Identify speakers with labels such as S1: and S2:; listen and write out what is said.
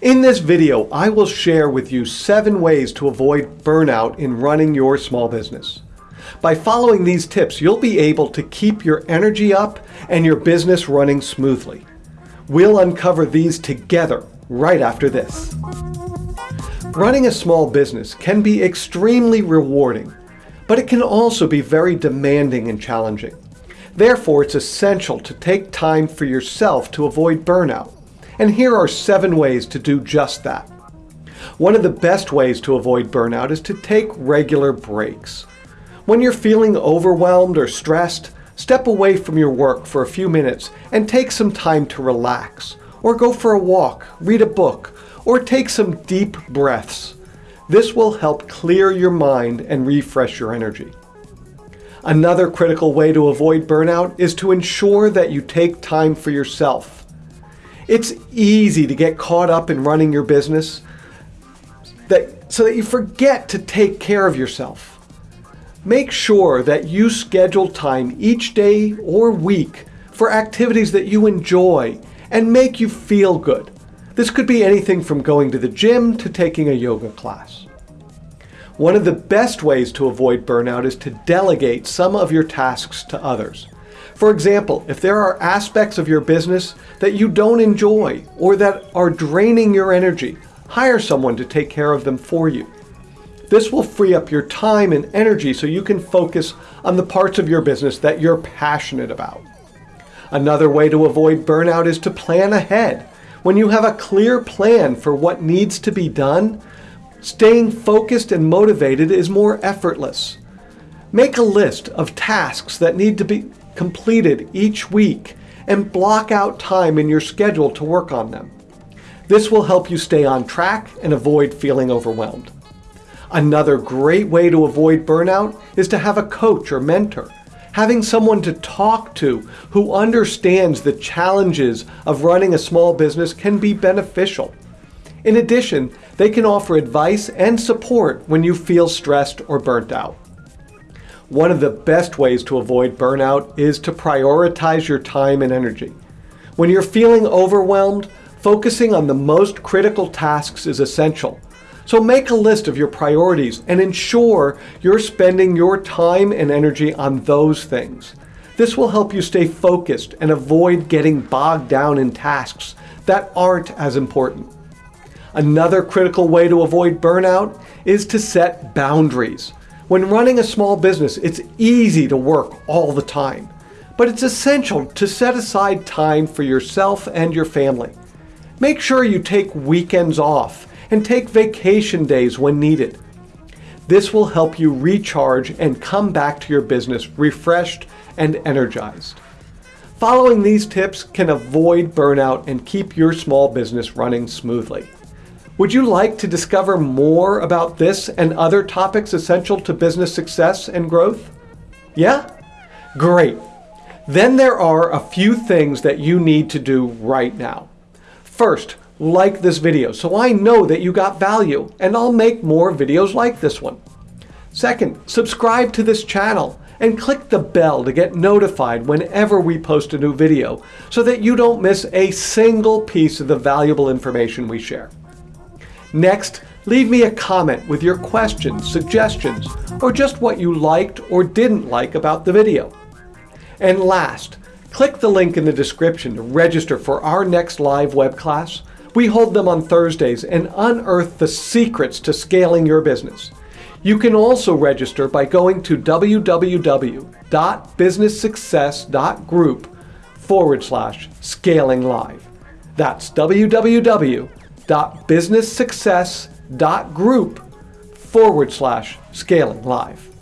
S1: In this video, I will share with you seven ways to avoid burnout in running your small business. By following these tips, you'll be able to keep your energy up and your business running smoothly. We'll uncover these together right after this. Running a small business can be extremely rewarding, but it can also be very demanding and challenging. Therefore, it's essential to take time for yourself to avoid burnout. And here are seven ways to do just that. One of the best ways to avoid burnout is to take regular breaks. When you're feeling overwhelmed or stressed, step away from your work for a few minutes and take some time to relax, or go for a walk, read a book, or take some deep breaths. This will help clear your mind and refresh your energy. Another critical way to avoid burnout is to ensure that you take time for yourself. It's easy to get caught up in running your business that, so that you forget to take care of yourself. Make sure that you schedule time each day or week for activities that you enjoy and make you feel good. This could be anything from going to the gym to taking a yoga class. One of the best ways to avoid burnout is to delegate some of your tasks to others. For example, if there are aspects of your business that you don't enjoy or that are draining your energy, hire someone to take care of them for you. This will free up your time and energy so you can focus on the parts of your business that you're passionate about. Another way to avoid burnout is to plan ahead. When you have a clear plan for what needs to be done, Staying focused and motivated is more effortless. Make a list of tasks that need to be completed each week and block out time in your schedule to work on them. This will help you stay on track and avoid feeling overwhelmed. Another great way to avoid burnout is to have a coach or mentor. Having someone to talk to who understands the challenges of running a small business can be beneficial. In addition, they can offer advice and support when you feel stressed or burnt out. One of the best ways to avoid burnout is to prioritize your time and energy. When you're feeling overwhelmed, focusing on the most critical tasks is essential. So make a list of your priorities and ensure you're spending your time and energy on those things. This will help you stay focused and avoid getting bogged down in tasks that aren't as important. Another critical way to avoid burnout is to set boundaries. When running a small business, it's easy to work all the time, but it's essential to set aside time for yourself and your family. Make sure you take weekends off and take vacation days when needed. This will help you recharge and come back to your business refreshed and energized. Following these tips can avoid burnout and keep your small business running smoothly. Would you like to discover more about this and other topics essential to business success and growth? Yeah? Great. Then there are a few things that you need to do right now. First, like this video so I know that you got value and I'll make more videos like this one. Second, subscribe to this channel and click the bell to get notified whenever we post a new video so that you don't miss a single piece of the valuable information we share. Next, leave me a comment with your questions, suggestions, or just what you liked or didn't like about the video. And last, click the link in the description to register for our next live web class. We hold them on Thursdays and unearth the secrets to scaling your business. You can also register by going to www.businesssuccess.group forward slash scaling live. That's www www.businesssuccess.group forward slash scaling live.